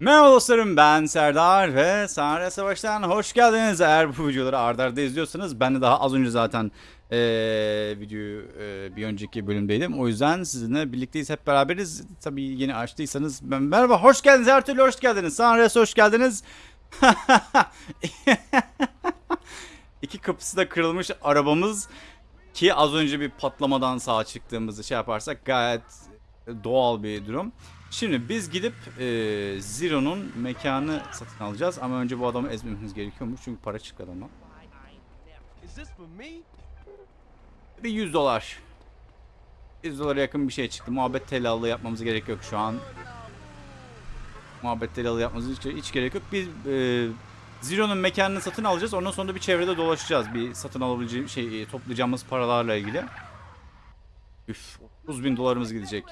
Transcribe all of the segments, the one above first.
Merhaba dostlarım ben Serdar ve Sahne Savaş'tan hoş geldiniz. Eğer bu videoları arda arda izliyorsanız ben de daha az önce zaten eee videoyu eee, bir önceki bölümdeydim. O yüzden sizinle birlikteyiz hep beraberiz. Tabii yeni açtıysanız ben, merhaba hoş geldiniz her türlü hoş geldiniz. Sahne hoş geldiniz. İki kapısı da kırılmış arabamız ki az önce bir patlamadan sağa çıktığımızı şey yaparsak gayet doğal bir durum. Şimdi biz gidip e, Zero'nun mekanı satın alacağız ama önce bu adamı ezmemiz gerekiyormuş çünkü para çıktı me? Bir 100 dolar. 100 dolara yakın bir şey çıktı. Muhabbet telallığı yapmamız gerek yok şu an. Muhabbet telallığı yapmamız hiç, hiç gerek yok. Biz e, Zero'nun mekanını satın alacağız. Ondan sonra da bir çevrede dolaşacağız. Bir satın alabileceğim şey e, toplayacağımız paralarla ilgili. Üf 30 bin dolarımız gidecek.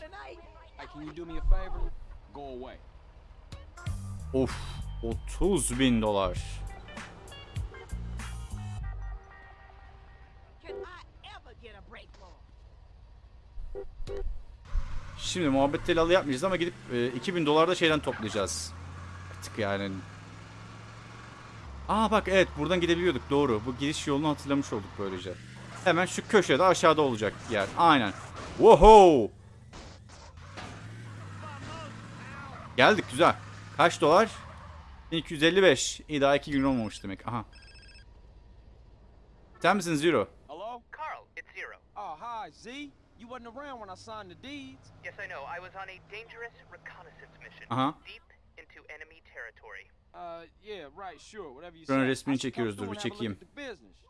Of 30 bin dolar. Can I ever get a break for? Şimdi muhabbet telalı yapmayacağız ama gidip e, 2000 dolar da şeyden toplayacağız. Artık yani. Aa bak evet buradan gidebiliyorduk doğru. Bu giriş yolunu hatırlamış olduk böylece. Hemen şu köşede aşağıda olacak yer. Aynen. Woho! Geldik güzel. Kaç dolar? 1255. İyi daha 2 gün olmamış demek. Aha. Sen misin Zero? Hello? Carl, it's Zero. Oh, hi, Z. You wasn't around when I signed the deeds. Yes, I know. I was on a dangerous reconnaissance mission Uh-huh. deep into enemy territory. Uh, yeah, right, sure, whatever you say. resmini çekiyoruz, dur bir çekeyim.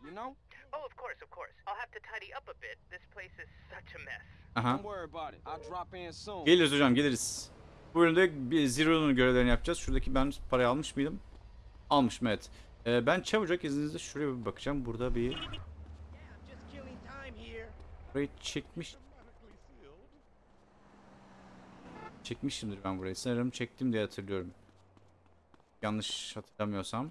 you know? Oh, of course, of course. I'll have to tidy up a bit. This place is such a mess. Aha. Don't worry about it. I'll drop in soon. Geliriz hocam geliriz. Bölümde bir Zero'nun görevlerini yapacağız. Şuradaki ben parayı almış mıydım? Almışım evet. Ee, ben çabucak izninizle şuraya bir bakacağım. Burada bir burayı çekmiş. Çekmişimdir ben burayı. Sanırım çektim diye hatırlıyorum. Yanlış hatırlamıyorsam.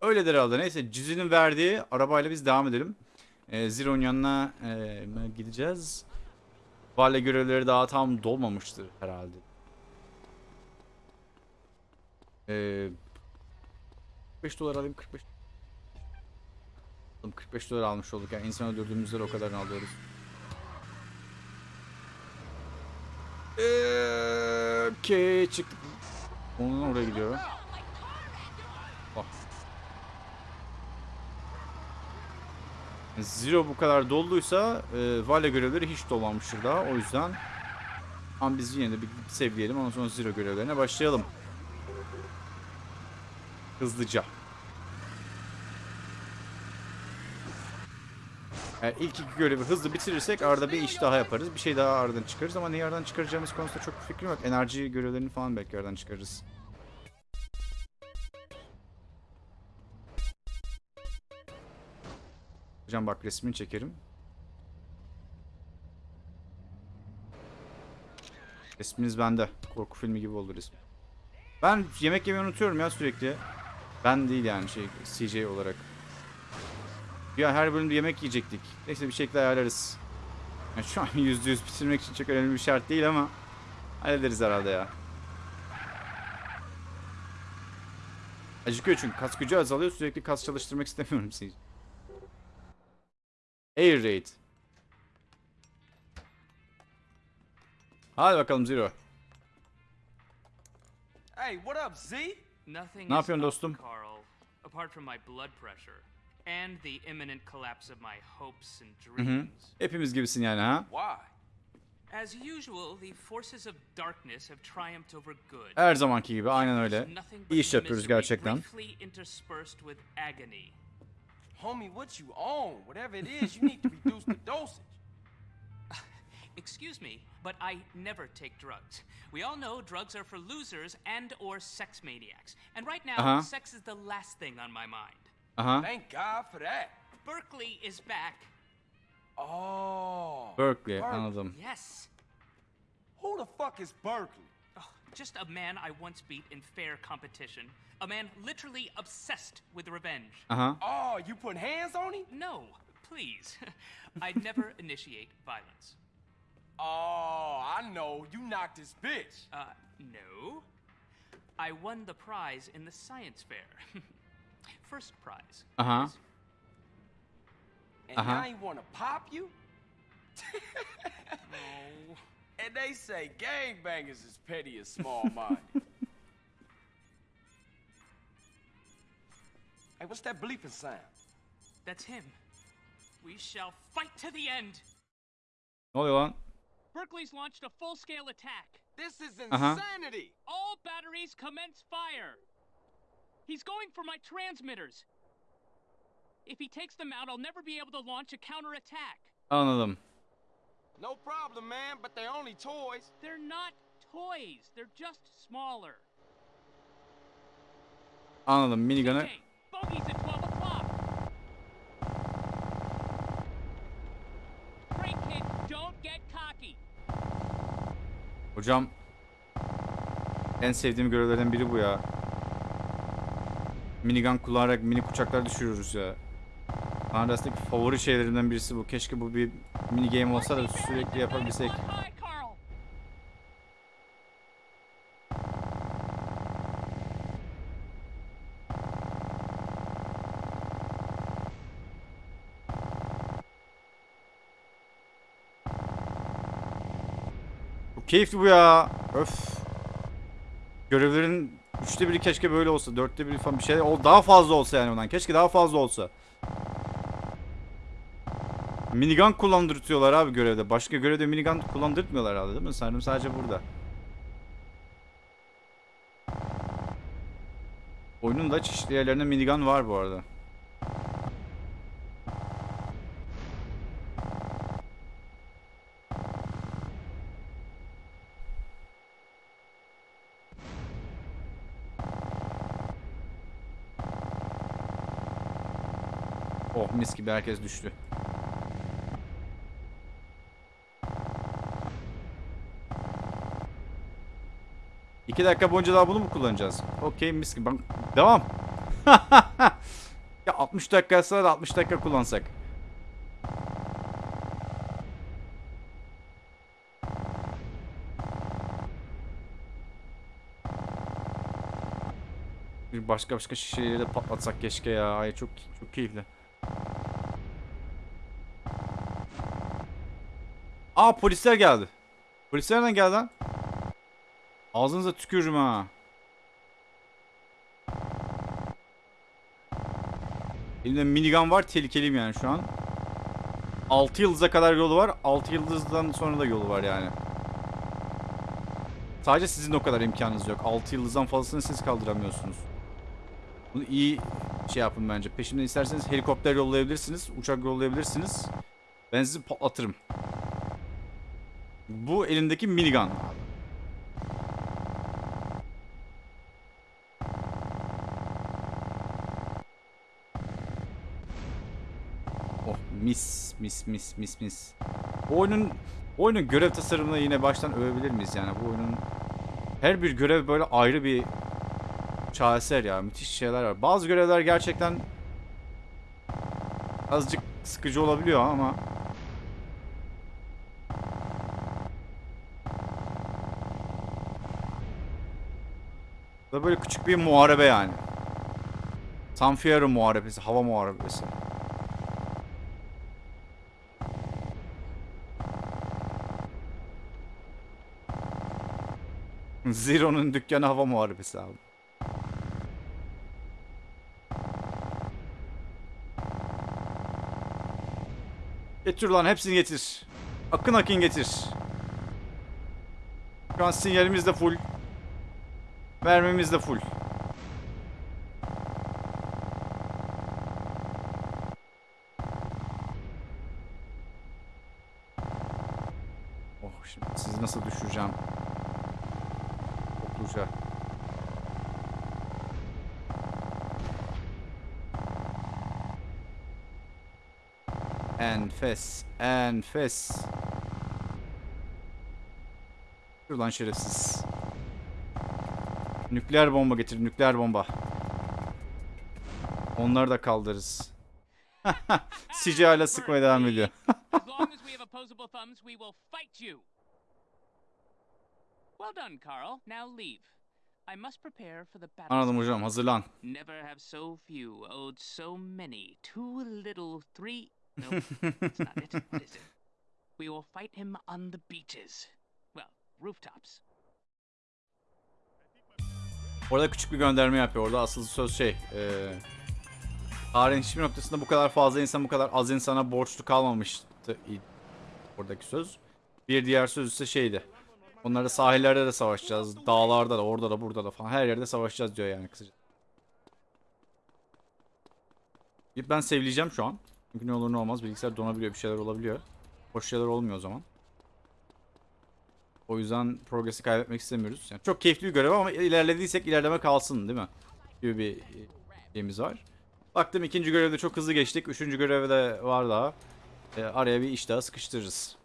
Öyledir herhalde. Neyse Cüzi'nin verdiği arabayla biz devam edelim. Ee, Zero'nun yanına e, gideceğiz. Vale görevleri daha tam dolmamıştır herhalde. Ee, 45 dolar alayım 45. Oğlum 45 dolar almış olduk yani insan öldürdüğümüzde de o kadarını alıyoruz. Ee, Okey çıktık. Onun oraya gidiyor. Zero bu kadar dolduysa e, Vale görevleri hiç dolmamıştır daha o yüzden ama biz yine de bir sevleyelim ondan sonra Zero görevlerine başlayalım. Hızlıca. Yani ilk iki görevi hızlı bitirirsek arada bir iş daha yaparız. Bir şey daha aradan çıkarırız ama neyi aradan çıkaracağımız konusunda çok bir fikrim yok. Enerji görevlerini falan belki aradan çıkarırız. Hocam bak resmini çekerim. Resminiz bende. Korku filmi gibi oldu resmi. Ben yemek yemeyi unutuyorum ya sürekli. Ben değil yani şey CJ olarak. Ya her bölümde yemek yiyecektik. Neyse bir şekilde ayarlarız. Yani şu an yüzde yüz bitirmek için çok önemli bir şart değil ama hallederiz herhalde ya. Acıkıyor çünkü kas gücü azalıyor sürekli kas çalıştırmak istemiyorum CJ. Air Raid. Hadi bakalım Zero. Hey, what up, Z? Nothing Ne yapıyorsun dostum? Carl, apart from my blood pressure and the imminent collapse of my hopes and Hı hı. dreams. Hepimiz gibisin yani ha. Why? As usual, the forces of darkness have triumphed over good. Her zamanki gibi aynen öyle. İyi iş yapıyoruz gerçekten. Homie, what you on? Whatever it is, you need to reduce the dosage. Excuse me, but I never take drugs. We all know drugs are for losers and or sex maniacs. And right now, Uh-huh. sex is the last thing on my mind. Aha. Thank God for that. Berkeley is back. Oh. Berkeley anladım. Yes. Who the fuck is Berkeley? Just a man I once beat in fair competition. A man literally obsessed with revenge. Uh-huh. Oh, you put hands on him? No, please. please. I'd never initiate violence. Oh, I know. You knocked this bitch. Uh, no. I won the prize in the science fair. First prize. Uh huh. And Uh-huh. I ain't wanna pop you? Oh. And they say gangbangers is petty and small-minded. hey, what's that bleeping sound? That's him. We shall fight to the end. Ne oluyor lan? Berkeley's launched a full-scale attack. This is Uh-huh. insanity. All batteries commence fire. He's going for my transmitters. If he takes them out, I'll never be able to launch a counterattack. Anladım. No problem, man, but they're only toys. They're not toys. They're just smaller. Anladım. Minigun'ı Okay, bogey's at 12 o'clock. Great kid, don't get cocky. Hocam en sevdiğim görevlerden biri bu ya. Minigun kullanarak mini uçaklar düşürüyoruz ya. Arasındaki favori şeylerimden birisi bu. Keşke bu bir mini game olsa da sürekli yapabilsek. 9 o'clock. Hi, Carl. Çok keyifli bu ya. Öf. Görevlerin üçte biri keşke böyle olsa. Dörtte biri falan bir şey. O daha fazla olsa yani ondan. Keşke daha fazla olsa. Minigun kullandırtıyorlar abi görevde. Başka görevde minigun kullandırtmıyorlar herhalde değil mi? Sanırım sadece burada. Oyunun da çeşitli yerlerinde minigun var bu arada. Oh mis gibi herkes düştü. İki dakika boyunca daha bunu mu kullanacağız? Okey mis gibi. Devam. ya 60 dakika da 60 dakika kullansak. Bir başka başka şişeleri de patlatsak keşke ya. Ay çok çok keyifli. Aa polisler geldi. Polisler nereden geldi lan? Ağzınıza tükürürüm ha. Elimde minigun var. Tehlikeliyim yani şu an. 6 yıldıza kadar yolu var. 6 yıldızdan sonra da yolu var yani. Sadece sizin o kadar imkanınız yok. 6 yıldızdan fazlasını siz kaldıramıyorsunuz. Bunu iyi şey yapın bence. Peşimden isterseniz helikopter yollayabilirsiniz. Uçak yollayabilirsiniz. Ben sizi patlatırım. Bu elimdeki minigun. Mis mis mis mis mis. Bu oyunun oyunun görev tasarımını yine baştan övebilir miyiz yani bu oyunun her bir görev böyle ayrı bir şaheser ya müthiş şeyler var. Bazı görevler gerçekten azıcık sıkıcı olabiliyor ama da böyle küçük bir muharebe yani. Sanfierro muharebesi, hava muharebesi. Zero'nun dükkanı hava muharebesi abi. Getir lan hepsini getir. Akın akın getir. Şu an sinyalimiz de full. Mermimiz de full. Enfes, enfes. Dur lan şerefsiz. Nükleer bomba getir, nükleer bomba. Onları da kaldırırız. CJ hala sıkmaya devam ediyor. Anladım hocam hazırlan. Never have so few owed so many. Too little, three. No, that's not it. What is it? We will fight him on the beaches. Well, rooftops. Orada küçük bir gönderme yapıyor. Orada asıl söz şey. E, tarihin hiçbir noktasında bu kadar fazla insan bu kadar az insana borçlu kalmamıştı. Oradaki söz. Bir diğer söz ise şeydi. Onları sahillerde de savaşacağız. Dağlarda da orada da burada da falan. Her yerde savaşacağız diyor yani kısaca. Ben sevleyeceğim şu an. Çünkü ne olur ne olmaz bilgisayar donabiliyor bir şeyler olabiliyor. Hoş şeyler olmuyor o zaman. O yüzden progresi kaybetmek istemiyoruz. Yani çok keyifli bir görev ama ilerlediysek ilerleme kalsın değil mi? Gibi bir e, şeyimiz var. Baktım ikinci görevde çok hızlı geçtik. Üçüncü görevde var daha. E, araya bir iş daha sıkıştırırız.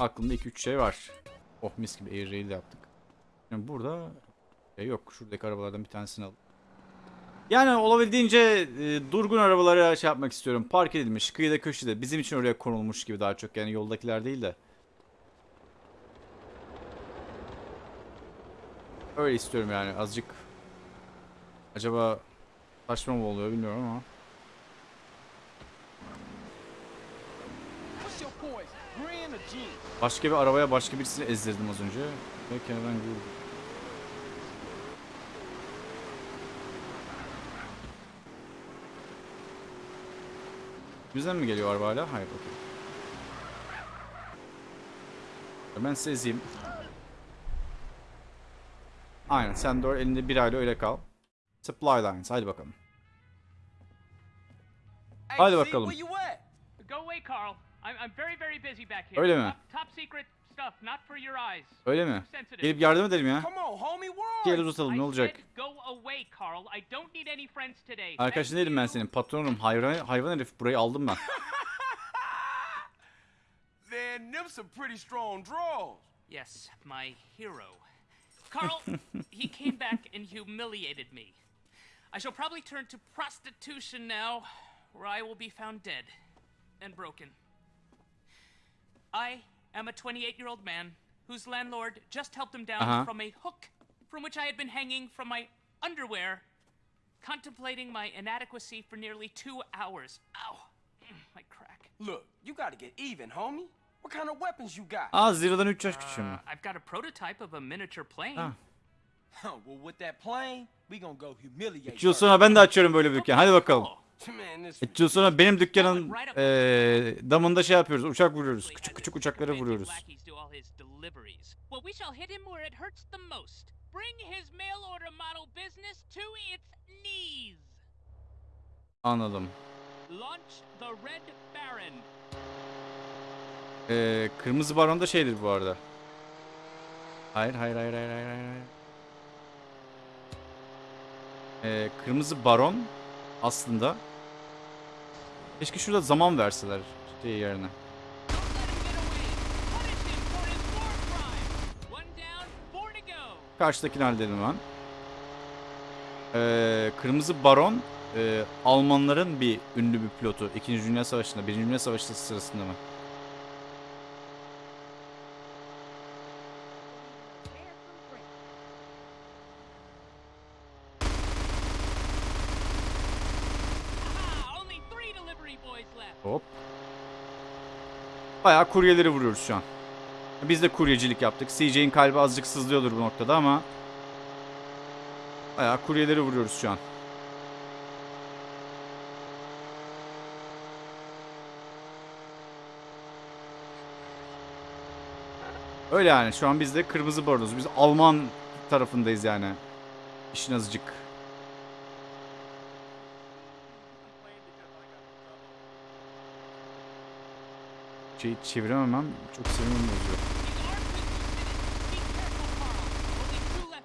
Aklımda 2-3 şey var. Oh mis gibi air rail de yaptık. Yani burada şey yok. Şuradaki arabalardan bir tanesini al. Yani olabildiğince e, durgun arabalara şey yapmak istiyorum. Park edilmiş, kıyıda köşede. Bizim için oraya konulmuş gibi daha çok. Yani yoldakiler değil de. Öyle istiyorum yani azıcık. Acaba saçma mı oluyor bilmiyorum ama. Başka bir arabaya başka birisini ezdirdim az önce. Ve kenardan vurdum. Bizden mi geliyor araba hala? Hayır okey. Ben size ezeyim. Aynen sen de elinde bir ayla öyle kal. Supply lines hadi bakalım. Z, bakalım. Öyle mi? Öyle mi? Gelip yardım edelim ya. Come on, homie, Bir where el are you? uzatalım ne olacak? Arkadaşın değilim ben senin. Patronum. Hayvan, hayvan herif. Burayı aldım ben. Man, them some pretty strong draws. Yes, my hero. Carl, he came back and humiliated me. I shall probably turn to prostitution now, where I will be found dead and broken. I am a 28 year old man whose landlord just helped him down Uh-huh. from a hook from which I had been hanging from my underwear, contemplating my inadequacy for nearly two hours. Ow, Mm, my crack. Look, you gotta get even, homie. What kind of weapons you got? Aa Zero'dan 3 yaş küçüğüm Uh, ben. I've got a prototype of a miniature plane. Ah. Huh, well, with that plane, we gonna go humiliate 3 yıl her. sonra ben de açıyorum böyle bir dükkan. Hadi bakalım. Man, this 3 yıl sonra benim dükkanın eee damında şey yapıyoruz. Uçak vuruyoruz. Küçük küçük uçakları vuruyoruz. Anladım. Eee kırmızı baron da şeydir bu arada. Hayır hayır hayır hayır hayır hayır. Eee kırmızı baron aslında Keşke şurada zaman verseler şey yerine. Karşıdakini halledelim ben. Ee, Kırmızı Baron e, Almanların bir ünlü bir pilotu. İkinci Dünya Savaşı'nda, Birinci Dünya Savaşı sırasında mı? Prepare some break. Aha, only three delivery boys left. Hop. Bayağı kuryeleri vuruyoruz şu an. Biz de kuryecilik yaptık. CJ'in kalbi azıcık sızlıyordur bu noktada ama bayağı kuryeleri vuruyoruz şu an. Öyle yani şu an biz de kırmızı baronuz. Biz Alman tarafındayız yani. İşin azıcık. Şeyi çevirememem çok sinirimi bozuyor. He's armed with lieutenants. Be careful, Carl. Only two left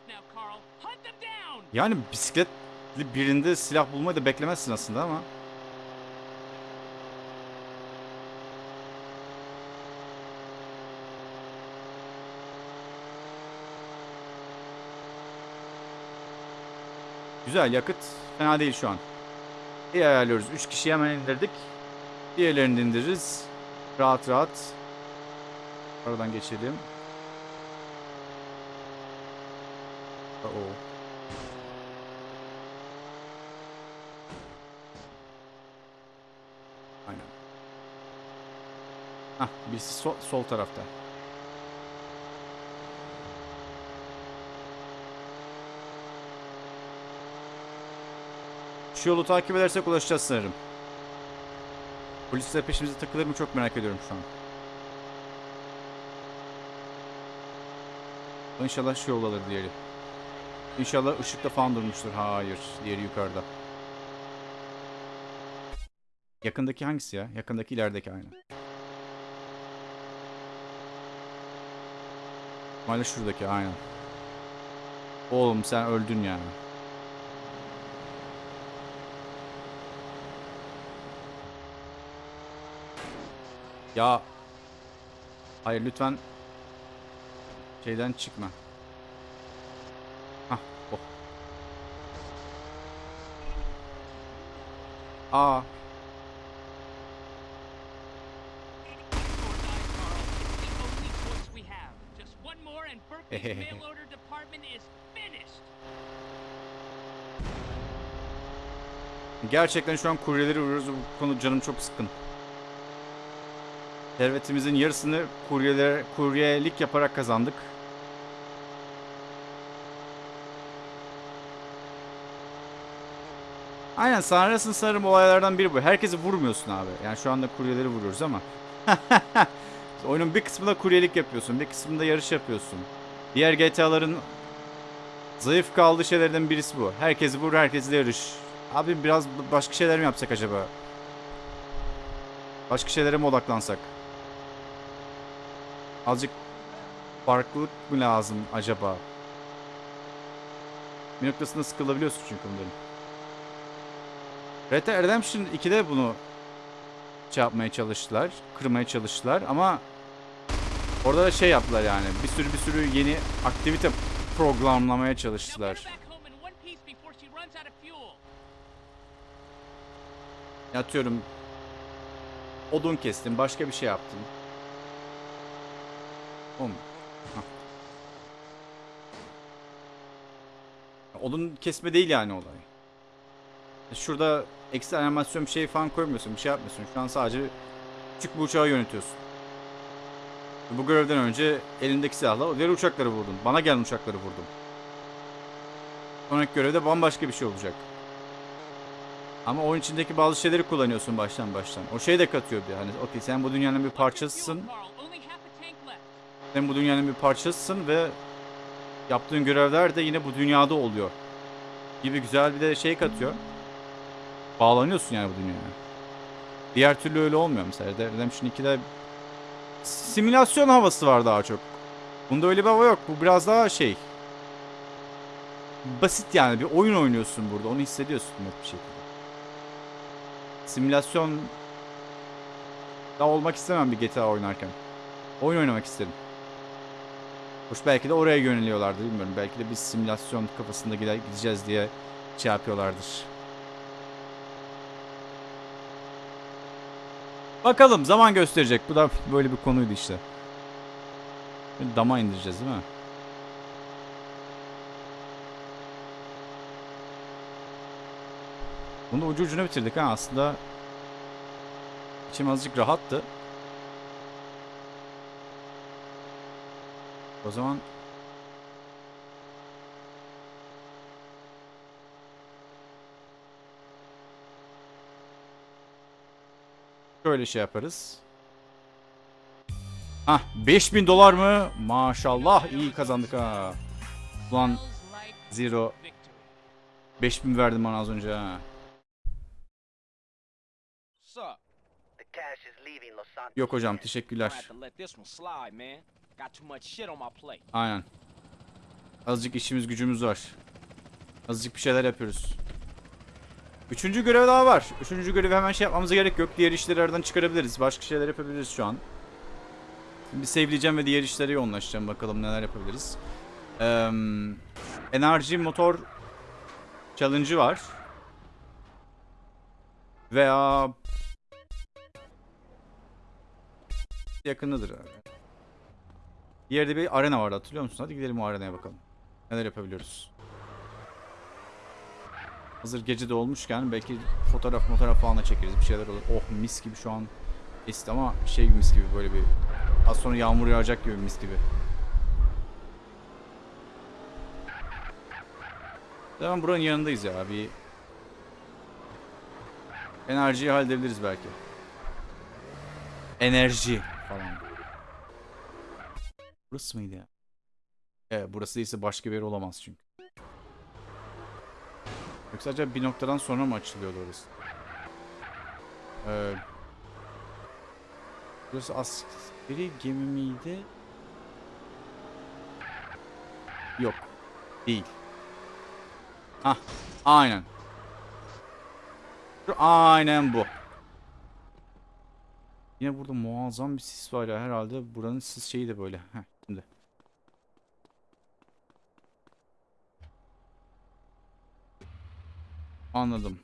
now, Carl. Hunt them down. Yani bisikletli birinde silah bulmayı da beklemezsin aslında ama. Güzel yakıt fena değil şu an. İyi ayarlıyoruz. 3 kişiyi hemen indirdik. Diğerlerini indiririz. Rahat rahat. Aradan geçelim. Oo. Aynen. Hah, birisi sol, sol tarafta. Şu yolu takip edersek ulaşacağız sanırım. Polisler peşimize takılır mı çok merak ediyorum şu an. İnşallah şu yol alır diğeri. İnşallah ışıkta falan durmuştur. Hayır. Diğeri yukarıda. Yakındaki hangisi ya? Yakındaki ilerideki aynı. Maalesef şuradaki aynen. Oğlum sen öldün yani. Ya. Hayır lütfen. Şeyden çıkma. Hah oh. Aa. Gerçekten şu an kuryeleri vuruyoruz. Bu konu canım çok sıkın. Servetimizin yarısını kuryeler, kuryelik yaparak kazandık. Aynen sanırsın sanırım olaylardan biri bu. Herkesi vurmuyorsun abi. Yani şu anda kuryeleri vuruyoruz ama. Oyunun bir kısmında kuryelik yapıyorsun. Bir kısmında yarış yapıyorsun. Diğer GTA'ların zayıf kaldığı şeylerden birisi bu. Herkesi vur, herkesle yarış. Abi biraz başka şeyler mi yapsak acaba? Başka şeylere mi odaklansak? Azıcık farklılık mı lazım acaba? Bir noktasında sıkılabiliyorsun çünkü bunların. Red Dead Redemption 2'de bunu şey yapmaya çalıştılar. Kırmaya çalıştılar ama orada da şey yaptılar yani. Bir sürü bir sürü yeni aktivite programlamaya çalıştılar. Yatıyorum. Odun kestim. Başka bir şey yaptım. Hah. Odun kesme değil yani olay. Şurada ekstra animasyon bir şey falan koymuyorsun. Bir şey yapmıyorsun. Şu an sadece küçük bir uçağı yönetiyorsun. Bu görevden önce elindeki silahla diğer uçakları vurdun. Bana gelen uçakları vurdum. Sonraki görevde bambaşka bir şey olacak. Ama oyun içindeki bazı şeyleri kullanıyorsun baştan baştan. O şey de katıyor bir hani okey sen bu dünyanın bir parçasısın. Carl, only half a tank left. Sen bu dünyanın bir parçasısın ve yaptığın görevler de yine bu dünyada oluyor. Gibi güzel bir de şey katıyor. Bağlanıyorsun yani bu dünyaya. Diğer türlü öyle olmuyor mesela. Redemption 2'de simülasyon havası var daha çok. Bunda öyle bir hava yok. Bu biraz daha şey. Basit yani bir oyun oynuyorsun burada. Onu hissediyorsun net bir şekilde. Simülasyon da olmak istemem bir GTA oynarken. Oyun oynamak isterim. Hoş belki de oraya yöneliyorlardı bilmiyorum. Belki de biz simülasyon kafasında gide- gideceğiz diye şey yapıyorlardır. Bakalım zaman gösterecek. Bu da böyle bir konuydu işte. Bir Dama indireceğiz değil mi? Bunu ucu ucuna bitirdik ha aslında. İçim azıcık rahattı. O zaman şöyle şey yaparız. Hah 5000 dolar mı? Maşallah iyi kazandık ha. Ulan zero victory. 5000 verdim bana az önce ha. Yok hocam teşekkürler. Aynen. Azıcık işimiz gücümüz var. Azıcık bir şeyler yapıyoruz. Üçüncü görev daha var. Üçüncü görevi hemen şey yapmamıza gerek yok. Diğer işleri aradan çıkarabiliriz. Başka şeyler yapabiliriz şu an. Bir save'leyeceğim ve diğer işlere yoğunlaşacağım. Bakalım neler yapabiliriz. Eee enerji motor challenge'ı var. Veya yakınıdır. Bir yerde bir arena vardı hatırlıyor musun? Hadi gidelim o arenaya bakalım. Neler yapabiliyoruz. Hazır gece de olmuşken belki fotoğraf fotoğraf falan da çekeriz. Bir şeyler olur. Oh mis gibi şu an esti ama şey gibi mis gibi böyle bir az sonra yağmur yağacak gibi mis gibi. Hemen buranın yanındayız ya. Bir enerjiyi halledebiliriz belki. Enerji falan. Burası mıydı ya? Evet burası değilse başka bir yer olamaz çünkü. Yoksa acaba bir noktadan sonra mı açılıyordu orası? Ee, burası askeri gemi miydi? Yok. Değil. Hah. Aynen. Aynen bu. Yine burada muazzam bir sis var ya herhalde buranın sis şeyi de böyle. Heh, şimdi. Anladım.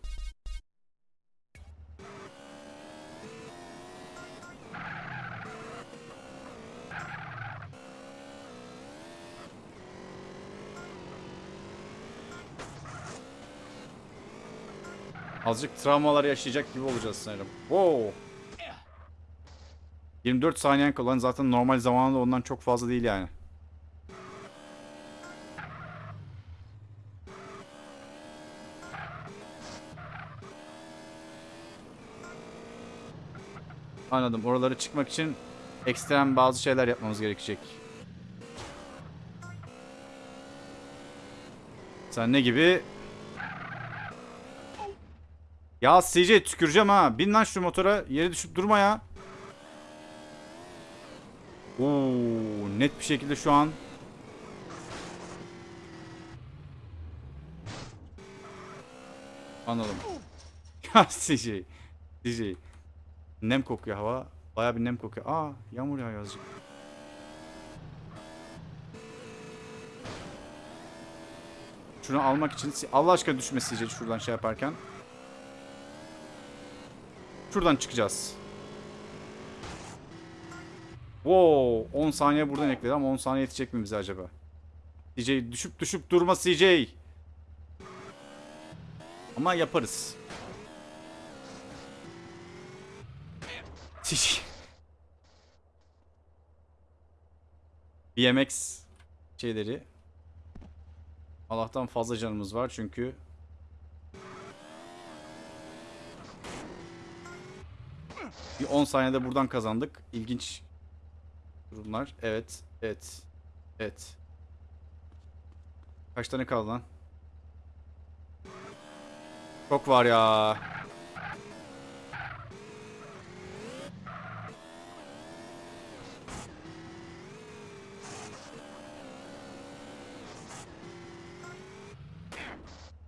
Azıcık travmalar yaşayacak gibi olacağız sanırım. Wow. 24 saniyen kalan zaten normal zamanında ondan çok fazla değil yani. Anladım. Oralara çıkmak için ekstrem bazı şeyler yapmamız gerekecek. Sen ne gibi? Ya CJ tüküreceğim ha. Bin lan şu motora. Yere düşüp durma ya. Oo, net bir şekilde şu an Anladım. Ya CJ. CJ. Nem kokuyor hava. Baya bir nem kokuyor. Aa yağmur yağıyor azıcık. Şunu almak için Allah aşkına düşme CJ şuradan şey yaparken. Şuradan çıkacağız. Wow, 10 saniye buradan ekledi ama 10 saniye yetecek mi bize acaba? CJ düşüp düşüp durma CJ. Ama yaparız. CJ. BMX şeyleri. Allah'tan fazla canımız var çünkü Bir 10 saniyede buradan kazandık. İlginç durumlar. Evet. Evet. Evet. Kaç tane kaldı lan? Çok var ya.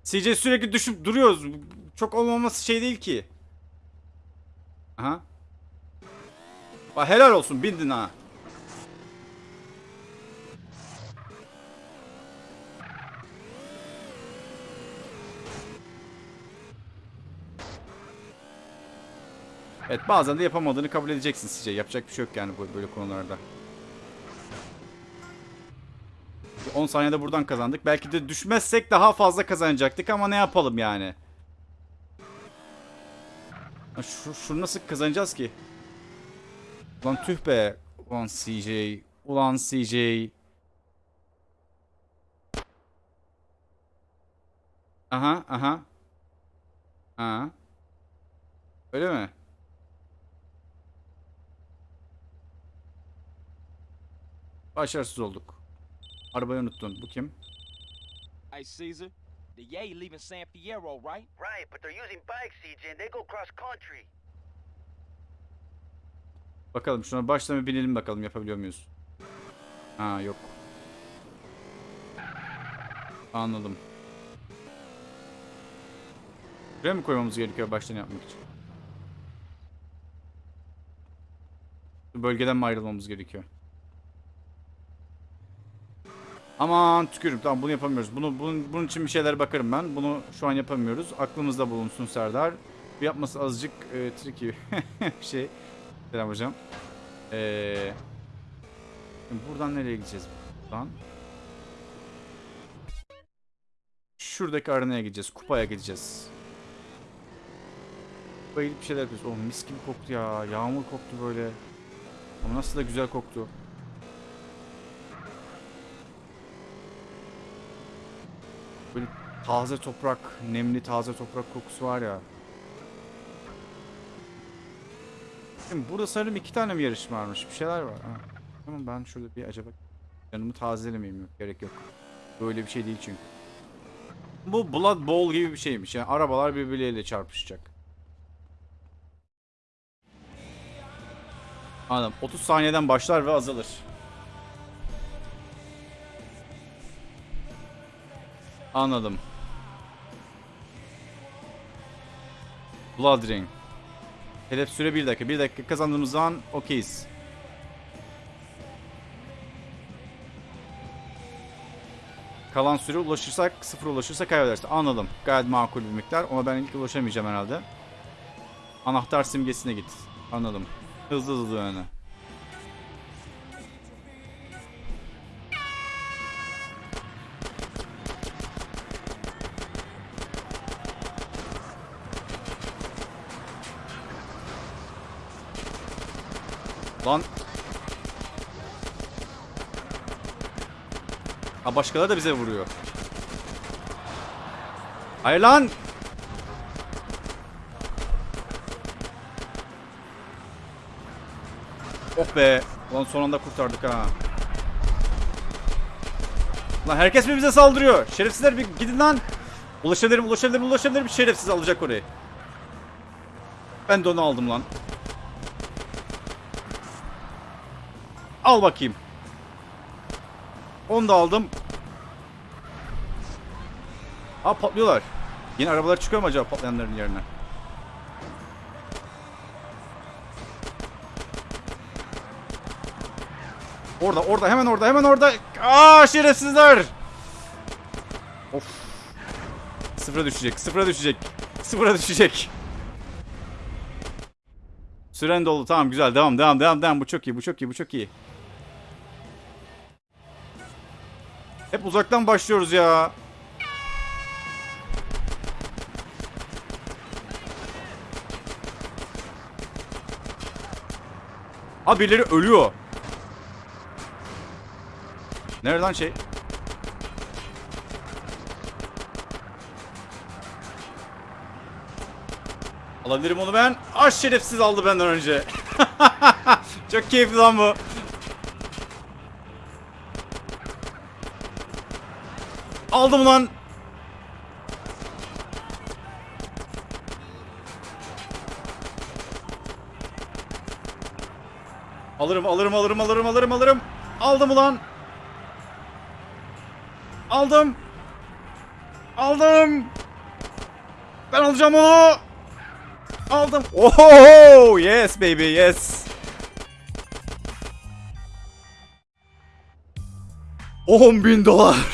CJ sürekli düşüp duruyoruz. Çok olmaması şey değil ki. Aha. Bak helal olsun bindin ha. Evet bazen de yapamadığını kabul edeceksin sizce. Yapacak bir şey yok yani böyle konularda. 10 saniyede buradan kazandık. Belki de düşmezsek daha fazla kazanacaktık ama ne yapalım yani. Şu, şunu nasıl kazanacağız ki? Ulan tüh be. Ulan CJ. Ulan CJ. Aha aha. Ha. Öyle mi? Başarısız olduk. Arabayı unuttun. Bu kim? Hey, Caesar. The Yay leaving San Fierro, right? Right, but they're using bikes, CJ, and they go cross country. Bakalım şuna baştan bir binelim bakalım yapabiliyor muyuz? Ha yok. Anladım. Buraya mı koymamız gerekiyor baştan yapmak için? Bu bölgeden mi ayrılmamız gerekiyor? Aman tükürüm. Tamam bunu yapamıyoruz. Bunu bunun, bunun için bir şeyler bakarım ben. Bunu şu an yapamıyoruz. Aklımızda bulunsun Serdar. Bu yapması azıcık e, tricky bir şey. Selam hocam. Ee, buradan nereye gideceğiz? Buradan. Şuradaki arenaya gideceğiz. Kupaya gideceğiz. Kupaya bir şeyler yapıyoruz. Oh mis gibi koktu ya. Yağmur koktu böyle. Ama nasıl da güzel koktu. Böyle taze toprak, nemli taze toprak kokusu var ya. Şimdi burada sanırım iki tane mi yarış varmış? Bir şeyler var. Ha. Tamam ben şurada bir acaba yanımı tazelemeyeyim yok. Gerek yok. Böyle bir şey değil çünkü. Bu Blood Bowl gibi bir şeymiş. Yani arabalar birbirleriyle çarpışacak. Anladım. 30 saniyeden başlar ve azalır. Anladım. Blood Ring. Hedef süre 1 dakika. 1 dakika kazandığımız zaman okeyiz. Kalan süre ulaşırsak, sıfır ulaşırsa kaybedersin. Anladım. Gayet makul bir miktar. Ona ben ilk ulaşamayacağım herhalde. Anahtar simgesine git. Anladım. Hızlı hızlı öne. Ha başkaları da bize vuruyor. Hayır lan. Oh be. Lan son anda kurtardık ha. Lan herkes mi bize saldırıyor? Şerefsizler bir gidin lan. Ulaşabilirim, ulaşabilirim, ulaşabilirim. Şerefsiz alacak orayı. Ben de onu aldım lan. Al bakayım. Onu da aldım. Aa patlıyorlar. Yine arabalar çıkıyor mu acaba patlayanların yerine? Orada, orada, hemen orada, hemen orada. Aa şerefsizler. Of. Sıfıra düşecek, sıfıra düşecek. Sıfıra düşecek. Süren doldu. Tamam güzel. Devam, devam, devam, devam. Bu çok iyi, bu çok iyi, bu çok iyi. Hep uzaktan başlıyoruz ya. Abi birileri ölüyor. Nereden şey? Alabilirim onu ben. Aş şerefsiz aldı benden önce. Çok keyifli lan bu. Aldım lan. Alırım, alırım, alırım, alırım, alırım, alırım. Aldım ulan. Aldım. Aldım. Ben alacağım onu. Aldım. Oho! Yes baby, yes. 10 bin dolar.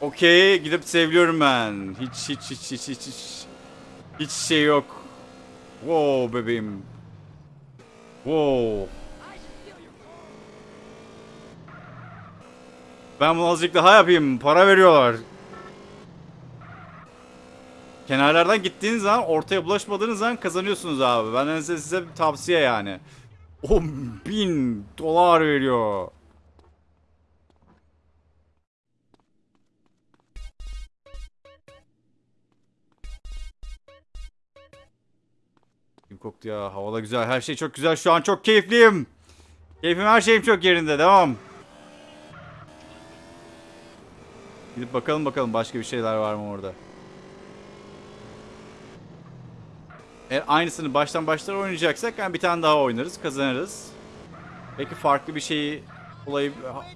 Okey, gidip seviliyorum ben. Hiç hiç hiç hiç hiç hiç. Hiç şey yok. Wow bebeğim. Wow. Ben bunu azıcık daha yapayım. Para veriyorlar. Kenarlardan gittiğiniz zaman ortaya bulaşmadığınız zaman kazanıyorsunuz abi. Benden size, size bir tavsiye yani. 10 bin dolar veriyor. Koktu ya? Havada güzel. Her şey çok güzel. Şu an çok keyifliyim. Keyfim her şeyim çok yerinde. Devam. Gidip bakalım bakalım başka bir şeyler var mı orada. Eğer aynısını baştan başlara oynayacaksak yani bir tane daha oynarız, kazanırız. Belki farklı bir şeyi olayı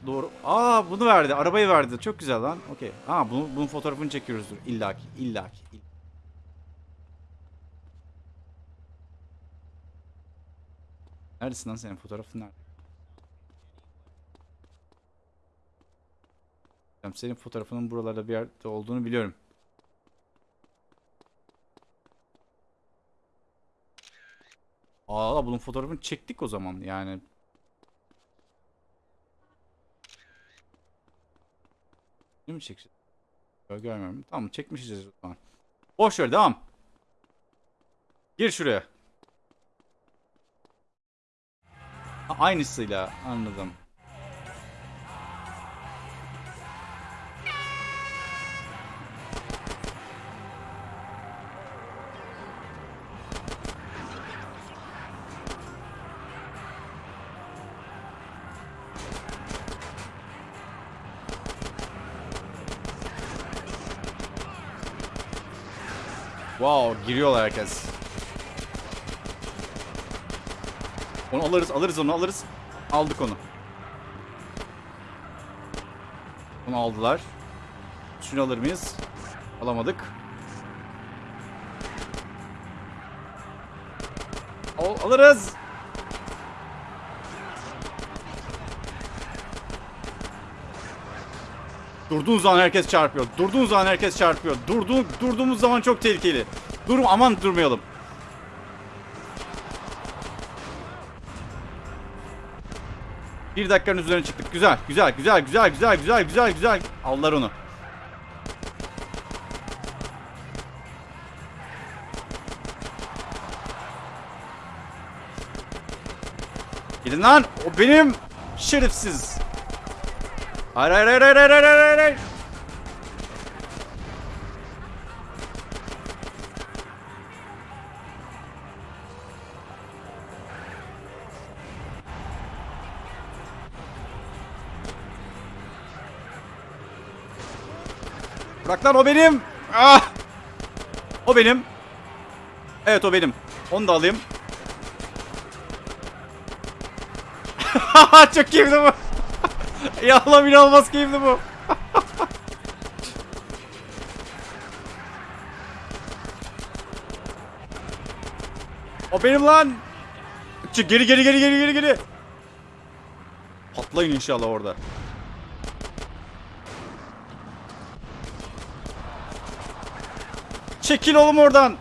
doğru. Aa bunu verdi, arabayı verdi. Çok güzel lan. Okey. Aa bunu, bunun fotoğrafını çekiyoruzdur. İllaki, illaki. Neredesin lan senin fotoğrafın nerede? Senin fotoğrafının buralarda bir yerde olduğunu biliyorum. Aa bunun fotoğrafını çektik o zaman yani. Değil mi çekeceğiz? Görmüyorum. Tamam çekmişiz o zaman. Boş ver devam. Gir şuraya. Aynısıyla anladım. Wow, giriyorlar herkes. Onu alırız, alırız onu alırız. Aldık onu. Onu aldılar. Şunu alır mıyız? Alamadık. Al, alırız. Durduğun zaman herkes çarpıyor. Durduğun zaman herkes çarpıyor. Durduğu, durduğumuz zaman çok tehlikeli. Durum aman durmayalım. Bir dakikanın üzerine çıktık. Güzel, güzel, güzel, güzel, güzel, güzel, güzel, güzel. Aldılar onu. Gidin lan. O benim. Şerefsiz. Hayır hayır hayır hayır hayır hayır hayır Bırak lan o benim. Ah! O benim. Evet o benim. Onu da alayım. Çok keyifli bu. ya Allah inanılmaz keyifli bu. o benim lan. Çık geri geri geri geri geri geri. Patlayın inşallah orada. Çekil oğlum oradan.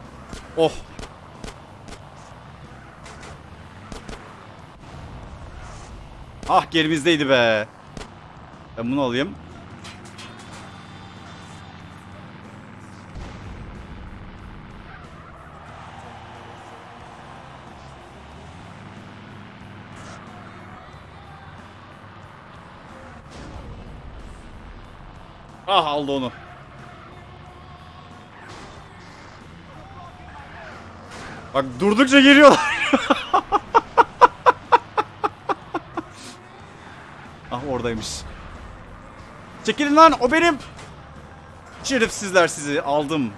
Oh. Ah gerimizdeydi be. Ben bunu alayım. Ah aldı onu. Bak durdukça geliyorlar. ah oradaymış. Çekilin lan o benim. Şerefsizler sizi aldım.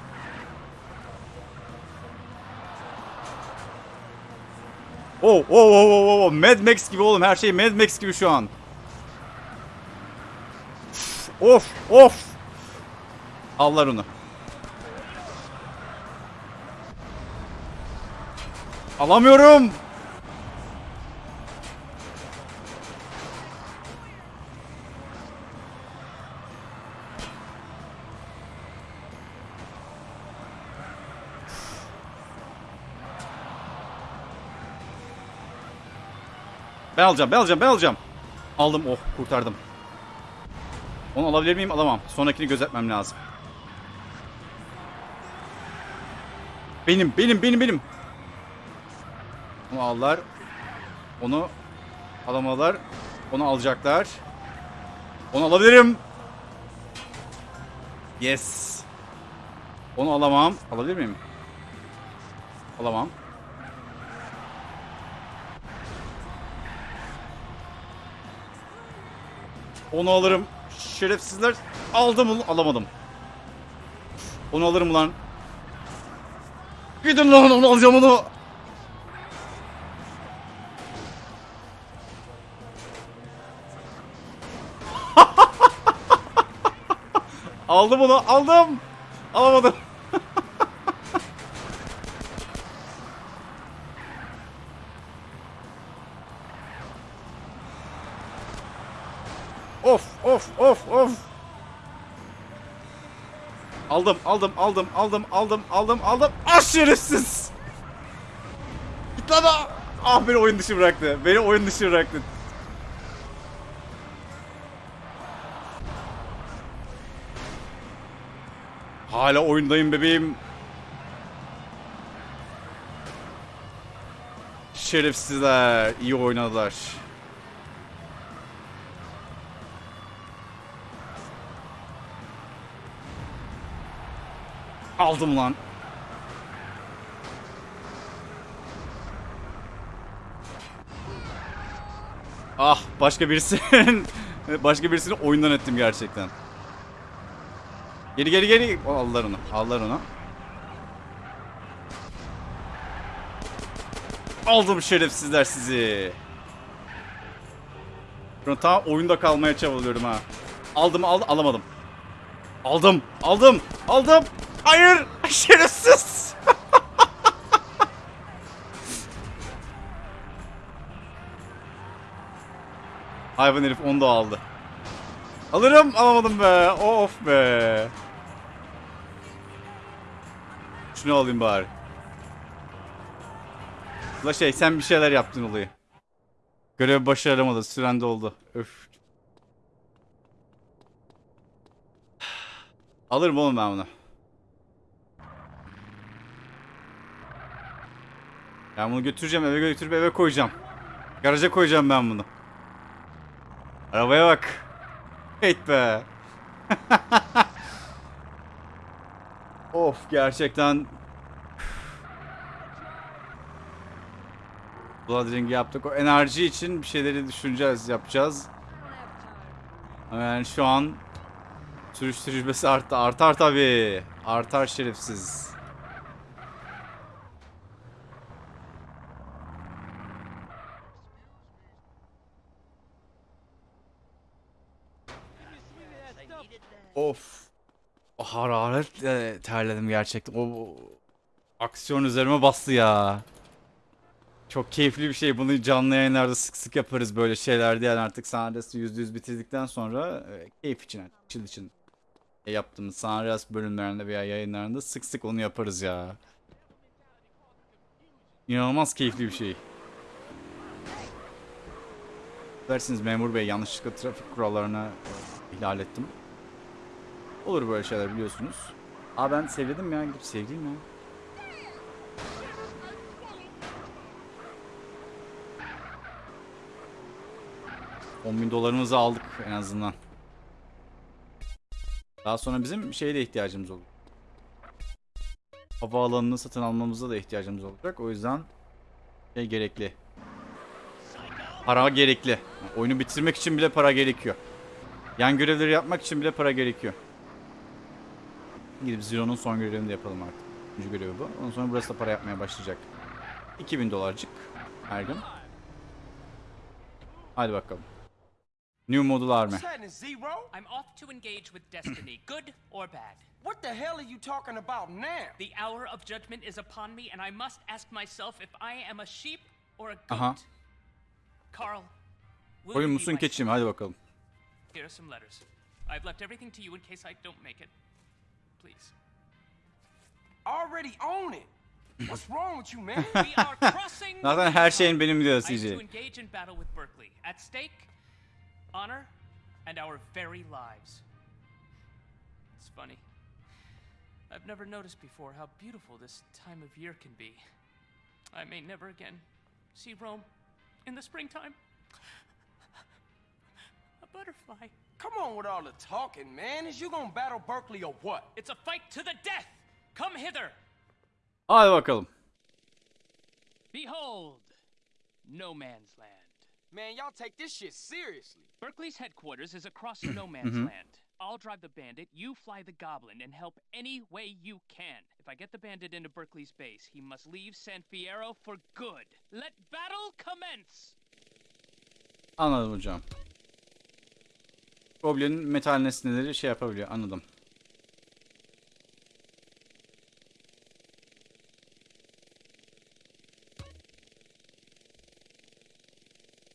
Oh, oh, oh, oh, oh, Mad Max gibi oğlum. Her şey Mad Max gibi şu an. Of, of. Allar onu. Alamıyorum. Ben alacağım, ben alacağım, ben alacağım. Aldım, oh kurtardım. Onu alabilir miyim? Alamam. Sonrakini gözetmem lazım. Benim, benim, benim, benim. Onu aldılar. Onu alamadılar. Onu alacaklar. Onu alabilirim. Yes. Onu alamam. Alabilir miyim? Alamam. Onu alırım. Şerefsizler. Aldım onu. Alamadım. Onu alırım lan. Gidin lan onu alacağım onu. Aldım bunu. Aldım. Alamadım. of of of of. Aldım aldım aldım aldım aldım aldım aldım. Ah şerefsiz. Git lan ah. Ah beni oyun dışı bıraktı. Beni oyun dışı bıraktı. Hala oyundayım bebeğim. Şerefsizler iyi oynadılar. Aldım lan. Ah başka birisinin başka birisini oyundan ettim gerçekten. Geri geri geri. O, aldılar onu. Aldılar onu. Aldım şerefsizler sizi. Şu tam oyunda kalmaya çabalıyorum ha. Aldım al alamadım. Aldım aldım aldım. Hayır şerefsiz. Hayvan herif onu da aldı. Alırım alamadım be. Of be. Şunu alayım bari. La şey sen bir şeyler yaptın olayı. Görev başaramadı. Süren doldu. Öf. Alırım oğlum ben bunu. Ben bunu götüreceğim eve götürüp eve koyacağım. Garaja koyacağım ben bunu. Arabaya bak. Heyt be. of gerçekten Blood Ring'i yaptık. O enerji için bir şeyleri düşüneceğiz, yapacağız. Ama Yani şu an sürüş tecrübesi arttı. Artar tabii. Artar şerefsiz. Of. O hararetle terledim gerçekten. O, o aksiyon üzerime bastı ya. Çok keyifli bir şey. Bunu canlı yayınlarda sık sık yaparız böyle şeyler diyen artık Sanres'i %100 bitirdikten sonra e, keyif için chill için e, yaptığımız Sanres bölümlerinde veya yayınlarında sık sık onu yaparız ya. İnanılmaz keyifli bir şey. Dersiniz memur bey yanlışlıkla trafik kurallarını e, ihlal ettim. Olur böyle şeyler biliyorsunuz. Aa ben sevledim ya gidip sevdiğim ya. On bin dolarımızı aldık en azından. Daha sonra bizim şeye de ihtiyacımız olur. Havaalanını satın almamıza da ihtiyacımız olacak. O yüzden şey gerekli. Para gerekli. Yani oyunu bitirmek için bile para gerekiyor. Yan görevleri yapmak için bile para gerekiyor. Gidip Zero'nun son görevini de yapalım artık. Üçüncü görevi bu. Ondan sonra burası da para yapmaya başlayacak. 2000 dolarcık her gün. Hadi bakalım. New Model Army. Zero? I'm off to engage with destiny, good or bad. What the hell are you talking about now? The hour of judgment is upon me, and I must ask myself if I am a sheep or a goat. Aha. Carl, will Koyun musun keçi mi? Hadi bakalım. Here are some letters. I've left everything to you in case I don't make it. Please. Already own it. What's wrong with you, man? We are crossing. Zaten her şeyin benim diyor I to engage in battle with Berkeley. At stake, honor and our very lives. It's funny. I've never noticed before how beautiful this time of year can be. I may never again see Rome in the springtime. A butterfly. Come on with all the talking, man. Is you gonna battle Berkeley or what? It's a fight to the death. Come hither. Hadi bakalım. Behold, no man's land. Man, y'all take this shit seriously. Berkeley's headquarters is across no man's land. I'll drive the bandit, you fly the goblin, and help any way you can. If I get the bandit into Berkeley's base, he must leave San Fierro for good. Let battle commence! Anladım hocam. Goblin'in metal nesneleri şey yapabiliyor. Anladım.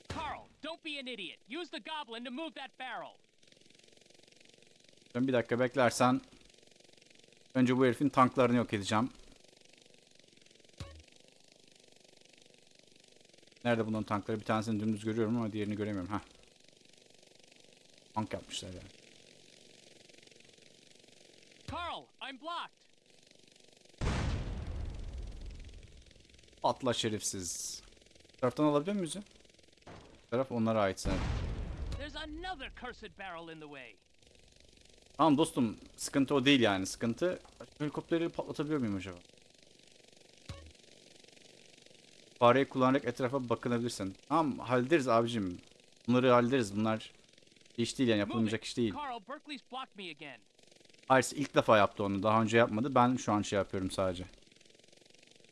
Carl, don't be an idiot. Use the goblin to move that barrel. Ben bir dakika beklersen önce bu herifin tanklarını yok edeceğim. Nerede bunların tankları? Bir tanesini dümdüz görüyorum ama diğerini göremiyorum. Heh. Tank yapmışlar yani. Carl, I'm blocked. Atla şerefsiz. Bu taraftan alabiliyor muyuz ya? Taraf onlara ait sanırım. Tamam dostum sıkıntı o değil yani. Sıkıntı helikopteri patlatabiliyor muyum acaba? Fareyi kullanarak etrafa bakınabilirsin. Tamam hallederiz abicim. Bunları hallederiz. Bunlar iş değil yani yapılmayacak iş değil. Hayır ilk defa yaptı onu. Daha önce yapmadı. Ben şu an şey yapıyorum sadece.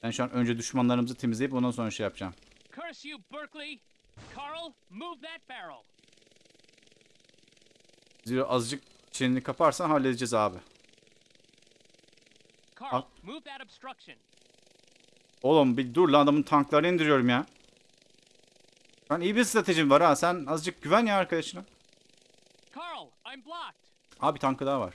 Ben şu an önce düşmanlarımızı temizleyip ondan sonra şey yapacağım. Curse you, Berkeley! Carl, move that barrel. Zira azıcık çeneni kaparsan halledeceğiz abi. Carl, Al. move that obstruction. Oğlum bir dur lan adamın tanklarını indiriyorum ya. Ben iyi bir stratejim var ha. Sen azıcık güven ya arkadaşına. I'm blocked. Abi tankı daha var.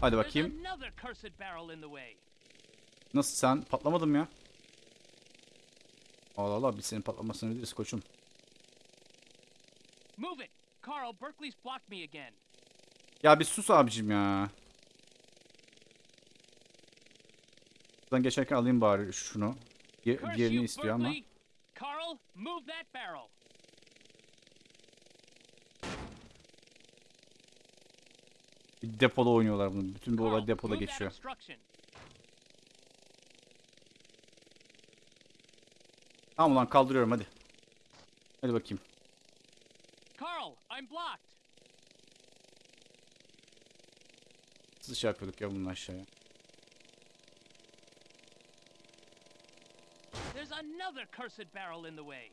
Hadi bakayım. Nasıl sen? Patlamadım ya. Allah Allah biz senin patlamasını biliriz koçum. Move it. Carl, Berkeley's blocked me again. Ya bir sus abicim ya. Buradan geçerken alayım bari şunu. Diğerini you, istiyor ama. Carl, move that barrel. Depoda oynuyorlar bunu. Bütün bu olay depoda geçiyor. Tamam ulan kaldırıyorum hadi. Hadi bakayım. Carl, I'm blocked. Nasıl şey yapıyorduk ya bunun aşağıya. Another cursed barrel in the way.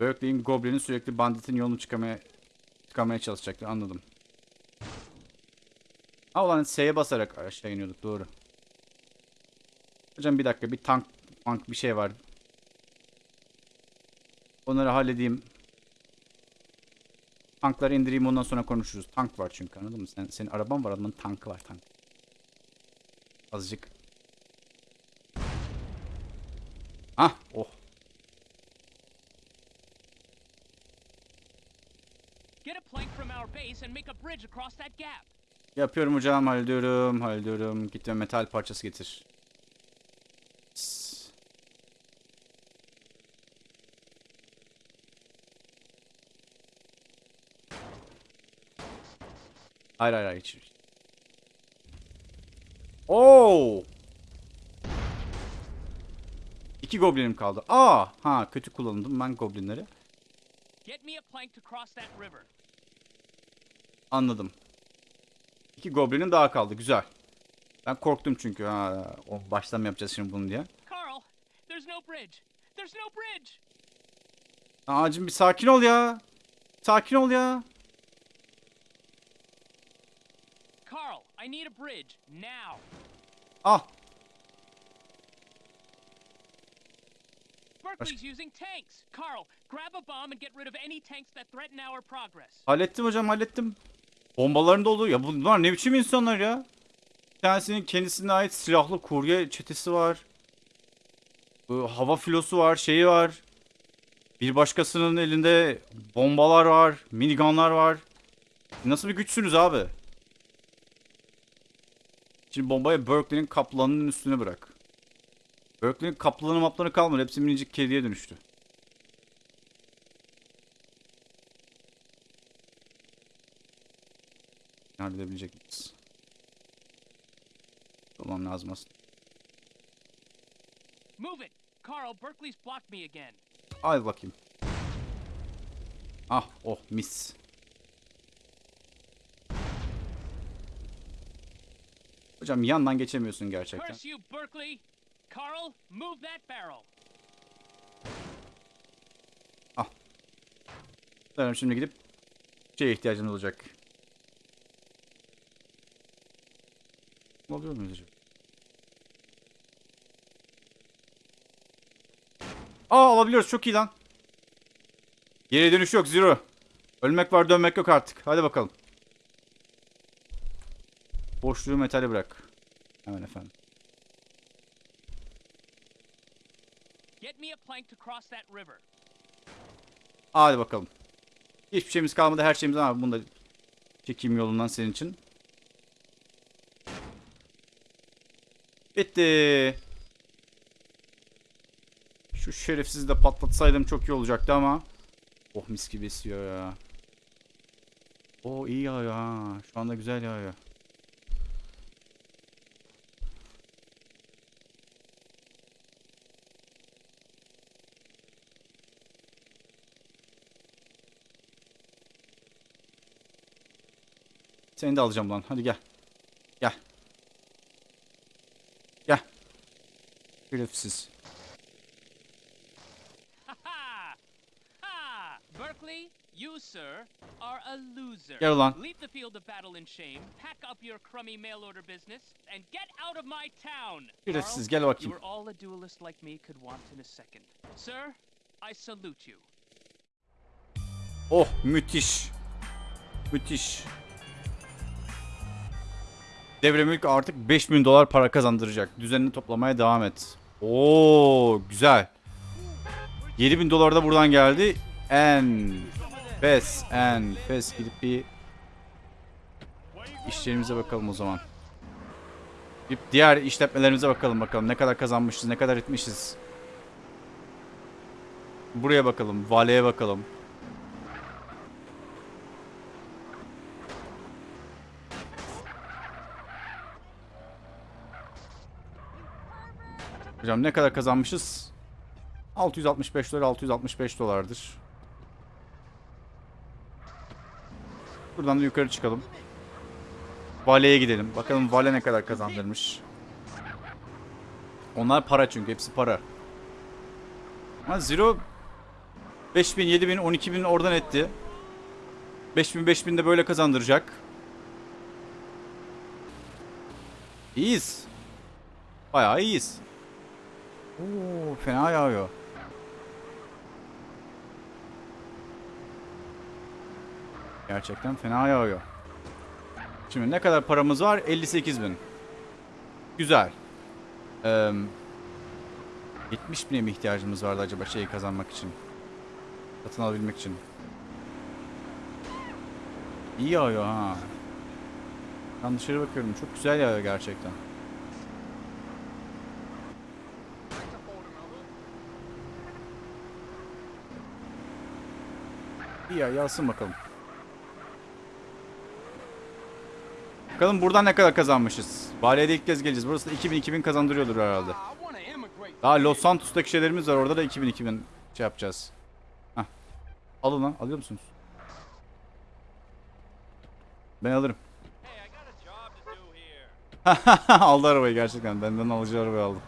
Berkeley'in Goblin'in sürekli banditin yolunu çıkamaya çıkamaya çalışacaktı anladım. Ha ulan S'ye basarak aşağı iniyorduk doğru. Hocam bir dakika bir tank tank bir şey var. Onları halledeyim. Tankları indireyim ondan sonra konuşuruz. Tank var çünkü anladın mı? Sen, senin araban var adamın tankı var tank. Azıcık. Ah oh. Get a plank from our base and make a bridge across that gap. Yapıyorum hocam hallediyorum hallediyorum. Git ve metal parçası getir. Hayır hayır hayır. hiç- Oo! İki goblinim kaldı. Aa, ha kötü kullandım ben goblinleri. Anladım. İki goblinim daha kaldı. Güzel. Ben korktum çünkü. Ha, o baştan mı yapacağız şimdi bunu diye. Carl, there's no bridge. There's no bridge. Ağacım bir sakin ol ya. Sakin ol ya. Carl, I need a bridge now. Ah. Berkeley's using tanks. Carl, grab a bomb and get rid of any tanks that threaten our progress. Hallettim hocam hallettim. Bombaların dolu. Ya bunlar ne biçim insanlar ya. Bir tanesinin kendisine ait silahlı kurye çetesi var. Bu hava filosu var, şeyi var. Bir başkasının elinde bombalar var, minigunlar var. Nasıl bir güçsünüz abi? Şimdi bombayı Berkeley'nin kaplanının üstüne bırak. Berkeley'nin kaplanı maplanı kalmadı. Hepsi minicik kediye dönüştü. Halledebilecek miyiz? Olmam lazım aslında. Move it. Carl, Berkeley's blocked me again. Al bakayım. Ah oh mis. Hocam yandan geçemiyorsun gerçekten. Barrel. Sanırım şimdi gidip şeye ihtiyacımız olacak. Alıyor muyuz acaba? Aa alabiliyoruz çok iyi lan. Geri dönüş yok zero. Ölmek var dönmek yok artık. Hadi bakalım. Boşluğu metali bırak. Hemen efendim. Get me a plank to cross that river. Hadi bakalım. Hiçbir şeyimiz kalmadı. Her şeyimiz var. Bunu da çekeyim yolundan senin için. Bitti. Şu şerefsizi de patlatsaydım çok iyi olacaktı ama. Oh mis gibi esiyor ya. Oo iyi yağıyor ha. Şu anda güzel yağıyor. Seni de alacağım lan. Hadi gel. Gel. Gel. Şerefsiz. Berkeley, you, sir, are a loser. Gel ulan. Leave the field of battle in shame, pack up your crummy mail order business, and get out of my town. Şerefsiz, gel bakayım. You are all a duelist like me could want in a second. Sir, I salute you. Oh müthiş. Müthiş. Devre mülk artık 5000 dolar para kazandıracak. Düzenini toplamaya devam et. Oo güzel. 7000 dolar da buradan geldi. En fes en fes gidip bir işlerimize bakalım o zaman. Bir diğer işletmelerimize bakalım bakalım. Ne kadar kazanmışız, ne kadar etmişiz. Buraya bakalım, valeye bakalım. Hocam ne kadar kazanmışız? 665 dolar 665 dolardır. Buradan da yukarı çıkalım. Vale'ye gidelim. Bakalım Vale ne kadar kazandırmış. Onlar para çünkü. Hepsi para. Ama Zero 5000, 7000, 12000 oradan etti. 5000, 5000 de böyle kazandıracak. İyiyiz. Bayağı iyiyiz. Oo, fena yağıyor. Gerçekten fena yağıyor. Şimdi ne kadar paramız var? 58 bin. Güzel. Ee, 70 bine mi ihtiyacımız vardı acaba şeyi kazanmak için? Satın alabilmek için. İyi yağıyor ha. Ben dışarı bakıyorum. Çok güzel yağıyor gerçekten. İyi ya yağsın bakalım. Bakalım buradan ne kadar kazanmışız. Bali'ye ilk kez geleceğiz. Burası da 2000-2000 kazandırıyordur herhalde. Daha Los Santos'taki şeylerimiz var. Orada da 2000-2000 şey yapacağız. Hah. Alın lan. Alıyor musunuz? Ben alırım. Aldı arabayı gerçekten. Benden alıcı arabayı aldı.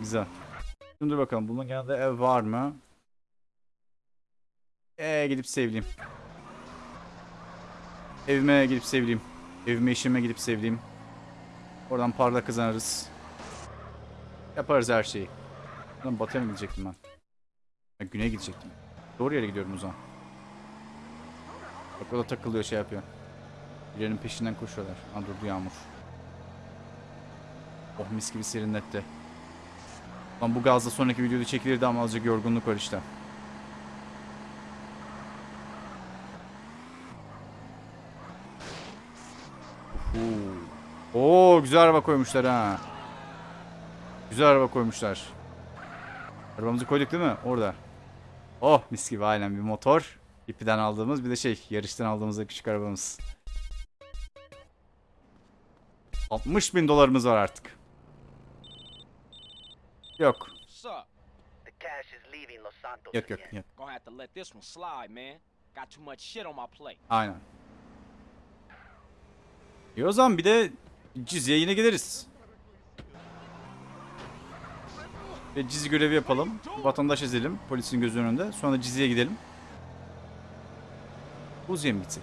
Güzel. Şimdi bakalım. Bunun yanında ev var mı? Eee gidip sevleyeyim. Evime gidip sevleyeyim. Evime işime gidip sevleyeyim. Oradan parla kazanırız. Yaparız her şeyi. Lan batıya mı gidecektim ben? Ha, güneye gidecektim. Doğru yere gidiyorum o zaman. Bak o da takılıyor şey yapıyor. Birilerinin peşinden koşuyorlar. Ha durdu yağmur. Oh mis gibi serinletti. Lan bu gazla sonraki videoda çekilirdi ama azıcık yorgunluk var işte. Oo. Oo güzel araba koymuşlar ha. Güzel araba koymuşlar. Arabamızı koyduk değil mi? Orada. Oh mis gibi aynen bir motor. İpiden aldığımız bir de şey yarıştan aldığımız küçük arabamız. 60 bin dolarımız var artık. Yok. Yok yok yok. Gonna have to let this one slide, man. Got too much shit on my plate. Aynen. İyi o zaman bir de Cizye'ye yine gideriz. Ve Cizi görevi yapalım. Vatandaş ezelim polisin gözü önünde. Sonra da Cizye'ye gidelim. Buzi'ye mi gitsek?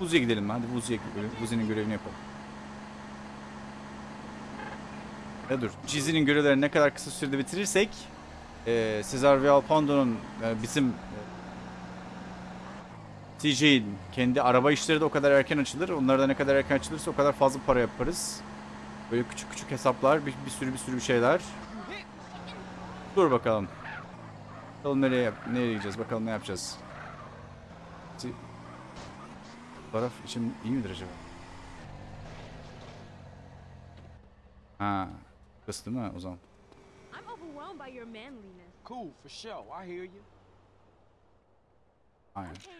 Buzi'ye gidelim hadi Buzi'ye Buzi'nin görevini yapalım. Ya dur. Cheesy'nin görevlerini ne kadar kısa sürede bitirirsek e, Cesar Vialpando'nun e, bizim e, TJ'in kendi araba işleri de o kadar erken açılır. Onlar da ne kadar erken açılırsa o kadar fazla para yaparız. Böyle küçük küçük hesaplar, bir, bir sürü bir sürü bir şeyler. Dur bakalım. Bakalım nereye yap- nereye gideceğiz? Bakalım ne yapacağız. Taraf için iyi midir acaba? Ha, kız değil mi o zaman? Cool, for sure. I hear you. Aynen. I'm paying off my student loans by modeling you.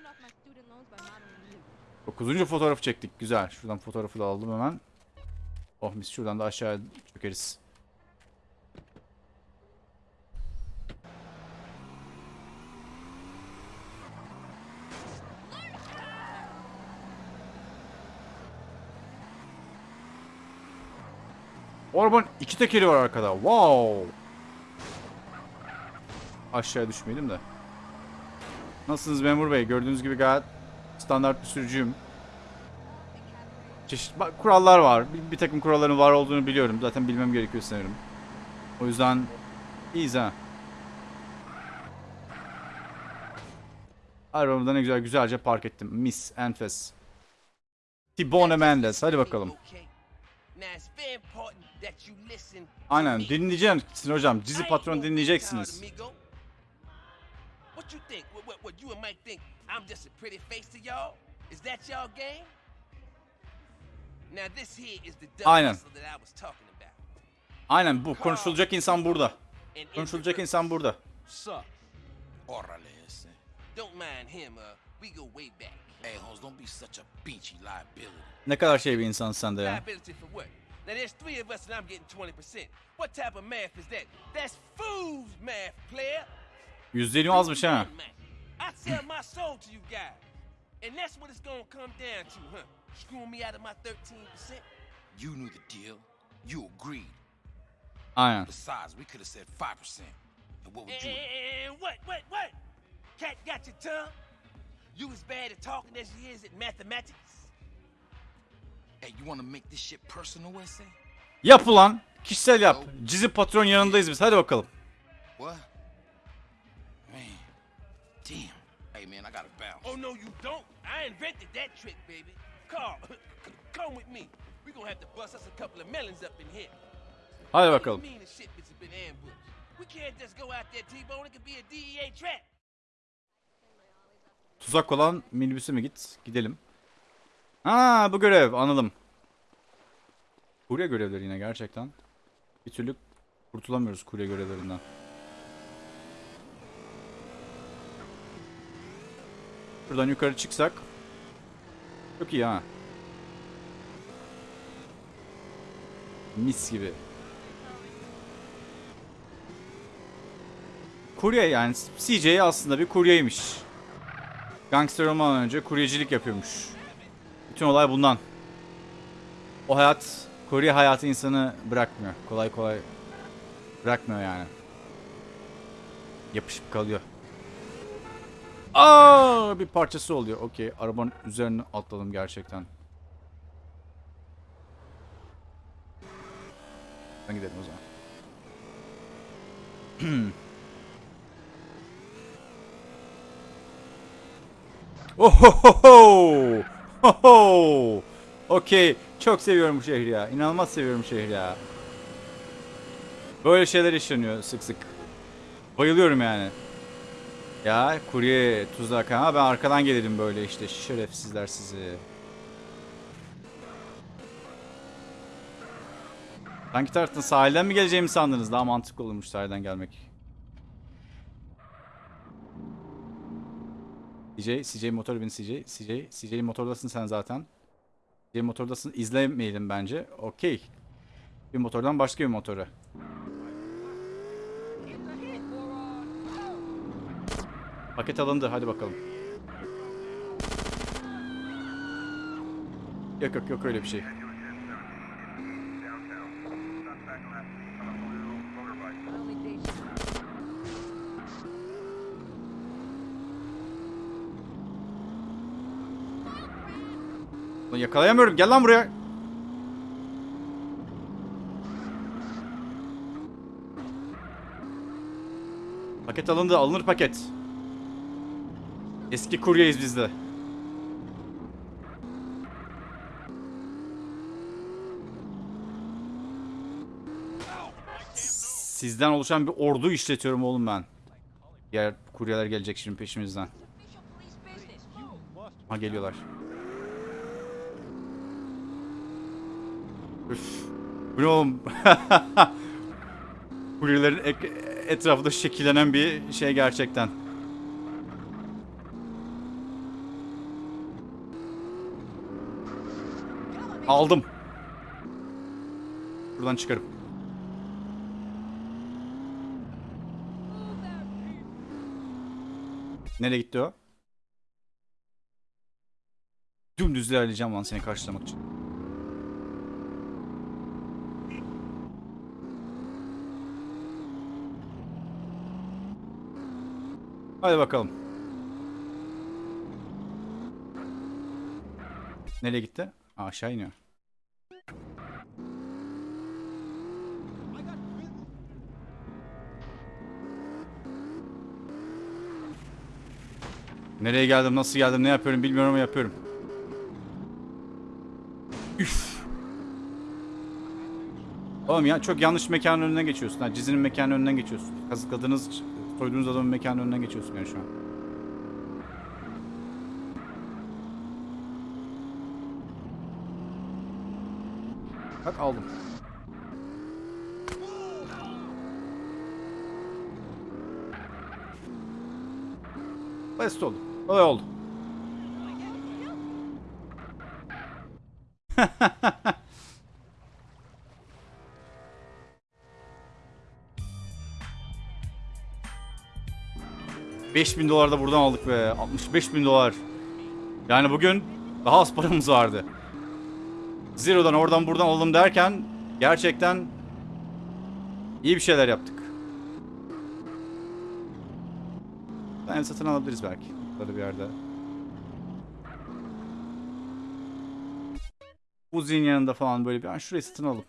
Dokuzuncu fotoğrafı çektik. Güzel. Şuradan fotoğrafı da aldım hemen. Oh mis şuradan da aşağı çökeriz. O arabanın iki tekeri var arkada. Wow. Aşağıya düşmeyelim de. Nasılsınız memur bey? Gördüğünüz gibi gayet standart bir sürücüyüm. Çeşit kurallar var. Bir, bir takım kuralların var olduğunu biliyorum. Zaten bilmem gerekiyor sanırım. O yüzden iyiyiz ha. Arabamı da ne güzel güzelce park ettim. Miss Enfes. Tibone Mendes. Hadi bakalım. Aynen dinleyeceksin hocam. Dizi patron dinleyeceksiniz. What you think? What, what, what you and Mike think? I'm just a pretty face to y'all? Is that y'all game? Now this here is the dumb Aynen. that I was talking about. Aynen bu. Konuşulacak insan burada. Konuşulacak insan burada. Don't mind him, uh, we go way back. Hey, Holmes, don't be such a beachy liability. Ne kadar şey bir insan sen de ya. Liability for what? Now there's three of us and I'm getting 20%. What type of math is that? That's fool's math, player. %20 azmış ha. I sell my soul to you guys. And that's what it's gonna come down to, huh? Screwing me out of my 13%? You knew the deal. You agreed. Aynen. Besides, we could have said 5%. And what would you And what, what, what? Cat got your tongue? You as bad at talking as you is at mathematics? Hey, you want to make this shit personal, Wesley? Yap ulan. Kişisel yap. Cizi patron yanındayız biz. Hadi bakalım. What? Damn. Hey, man, I gotta bounce. Oh, no, you don't. I invented that trick, baby. Carl, come with me. we gonna have to bust us a couple of melons up in here. Hadi bakalım. do you mean the shipments have been ambushed? We can't just go out there, T-Bone. It could be a DEA trap. Tuzak olan minibüse mi git? Gidelim. Ha bu görev anladım. Kurye görevleri yine gerçekten. Bir türlü kurtulamıyoruz kurye görevlerinden. Şuradan yukarı çıksak. Çok iyi ha. Mis gibi. Kurye yani CJ aslında bir kuryeymiş. Gangster olmadan önce kuryecilik yapıyormuş. Bütün olay bundan. O hayat, kurye hayatı insanı bırakmıyor. Kolay kolay bırakmıyor yani. Yapışıp kalıyor. Aa, bir parçası oluyor. Okey, arabanın üzerine atladım gerçekten. Ben gidelim o zaman. Ohohoho! Hoho! Okey. Çok seviyorum bu şehri ya. İnanılmaz seviyorum şehri ya. Böyle şeyler yaşanıyor sık sık. Bayılıyorum yani. Ya kurye tuzak ha ben arkadan gelirim böyle işte şerefsizler sizi. Hangi taraftan sahilden mi geleceğimi sandınız? Daha mantıklı olurmuş sahilden gelmek. CJ, CJ motor bin CJ, CJ, CJ motordasın sen zaten. CJ motordasın izlemeyelim bence. Okey. Bir motordan başka bir motora. Paket alındı. Hadi bakalım. Yok yok yok öyle bir şey. Lan yakalayamıyorum. Gel lan buraya. Paket alındı. Alınır paket. Eski kuryeyiz biz de. Sizden oluşan bir ordu işletiyorum oğlum ben. Diğer kuryeler gelecek şimdi peşimizden. Ha geliyorlar. Üf. Bu oğlum? Kuryelerin etrafında şekillenen bir şey gerçekten. Aldım. Buradan çıkarım. Nereye gitti o? Dümdüz ilerleyeceğim lan seni karşılamak için. Hadi bakalım. Nereye gitti? Aa, aşağı iniyor. Nereye geldim, nasıl geldim, ne yapıyorum bilmiyorum ama yapıyorum. Üf. Oğlum ya çok yanlış mekanın önünden geçiyorsun. Ha, Cizinin mekanın önünden geçiyorsun. Kazıkladığınız, soyduğunuz adamın mekanın önünden geçiyorsun yani şu an. Bak aldım. Basit oldu. Kolay oldu. Beş bin dolar da buradan aldık be. 65 bin dolar. Yani bugün daha az paramız vardı. Zero'dan oradan buradan alalım derken gerçekten iyi bir şeyler yaptık. Ben satın alabiliriz belki. Burada bir yerde. Uzi'nin yanında falan böyle bir an şurayı satın alalım.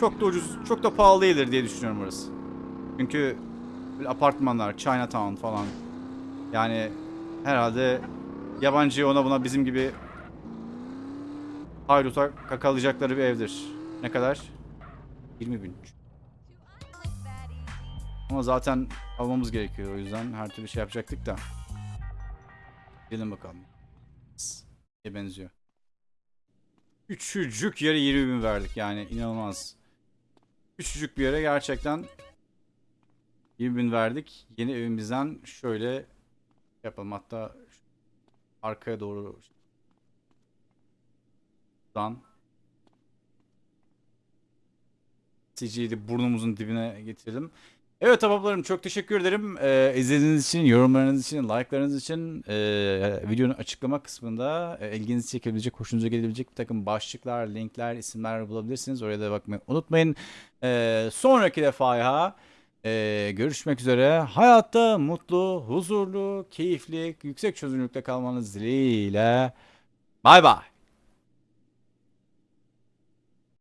Çok da ucuz, çok da pahalı değildir diye düşünüyorum orası. Çünkü böyle apartmanlar, Chinatown falan. Yani herhalde yabancı ona buna bizim gibi hayruta kakalayacakları bir evdir. Ne kadar? 20 bin. Ama zaten almamız gerekiyor o yüzden her türlü şey yapacaktık da. Gelin bakalım. Ne benziyor. Küçücük yere 20 bin verdik yani inanılmaz. Küçücük bir yere gerçekten 20 bin verdik. Yeni evimizden şöyle yapalım hatta arkaya doğru Dan CG'yi burnumuzun dibine getirelim. Evet ahbaplarım çok teşekkür ederim. Ee, izlediğiniz için, yorumlarınız için, like'larınız için ee, videonun açıklama kısmında ee, ilginizi çekebilecek, hoşunuza gelebilecek bir takım başlıklar, linkler, isimler bulabilirsiniz. Oraya da bakmayı unutmayın. Ee, sonraki defaya ee, görüşmek üzere. Hayatta mutlu, huzurlu, keyifli, yüksek çözünürlükte kalmanız dileğiyle. Bay bay.